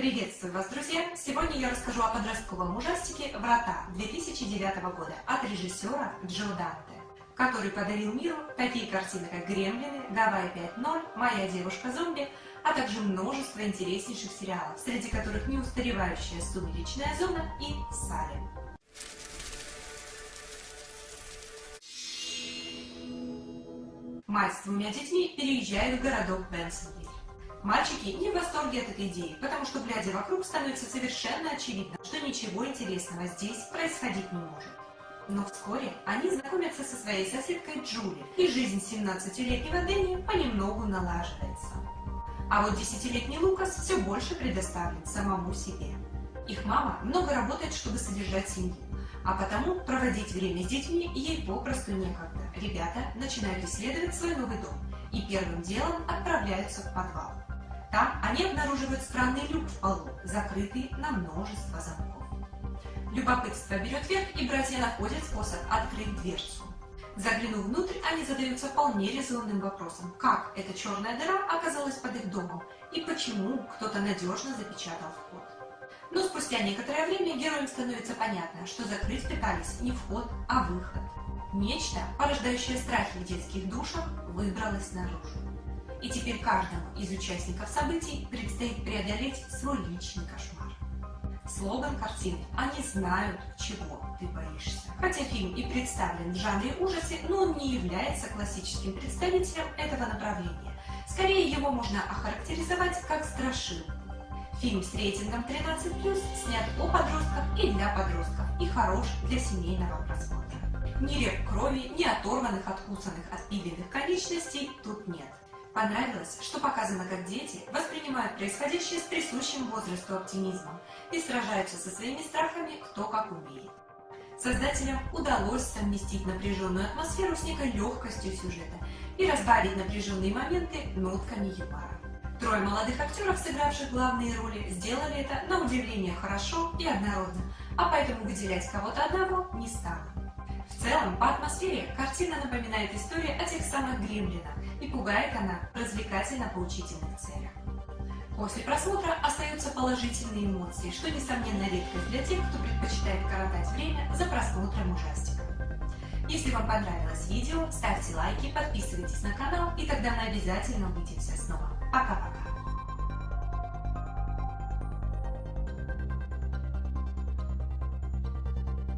Приветствую вас, друзья! Сегодня я расскажу о подростковом ужастике «Врата» 2009 года от режиссера Джо Данте, который подарил миру такие картины, как «Гремлины», «Гавайи 5.0», «Моя девушка-зомби», а также множество интереснейших сериалов, среди которых «Неустаревающая сумеречная зона» и «Салем». Мать с двумя детьми переезжает в городок Бенсонвиль. Мальчики не в восторге от этой идеи, потому что, глядя вокруг, становится совершенно очевидно, что ничего интересного здесь происходить не может. Но вскоре они знакомятся со своей соседкой Джули, и жизнь 17-летнего Дэнни понемногу налаживается. А вот 10-летний Лукас все больше предоставлен самому себе. Их мама много работает, чтобы содержать семью, а потому проводить время с детьми ей попросту некогда. Ребята начинают исследовать свой новый дом и первым делом отправляются в подвал. Они обнаруживают странный люк в полу, закрытый на множество замков. Любопытство берет верх, и братья находят способ открыть дверцу. Заглянув внутрь, они задаются вполне резонным вопросом, как эта черная дыра оказалась под их домом и почему кто-то надежно запечатал вход. Но спустя некоторое время героям становится понятно, что закрыть пытались не вход, а выход. Нечто, порождающее страхи в детских душах, выбралось наружу. И теперь каждому из участников событий предстоит преодолеть свой личный кошмар. Слоган картины «Они знают, чего ты боишься». Хотя фильм и представлен в жанре ужасы, но он не является классическим представителем этого направления. Скорее его можно охарактеризовать как страшилку Фильм с рейтингом 13+, снят о подростках и для подростков и хорош для семейного просмотра. Ни реп крови, ни оторванных, откусанных, отпиленных конечностей тут нет. Понравилось, что показано, как дети воспринимают происходящее с присущим возрасту оптимизмом и сражаются со своими страхами кто как умеет. Создателям удалось совместить напряженную атмосферу с некой легкостью сюжета и разбавить напряженные моменты нотками юмора. Трое молодых актеров, сыгравших главные роли, сделали это на удивление хорошо и однородно, а поэтому выделять кого-то одного не стало. В целом, по атмосфере картина напоминает историю о тех самых гремлинах, и пугает она в развлекательно-поучительных целях. После просмотра остаются положительные эмоции, что, несомненно, редкость для тех, кто предпочитает коротать время за просмотром ужастиков. Если вам понравилось видео, ставьте лайки, подписывайтесь на канал, и тогда мы обязательно увидимся снова. Пока-пока!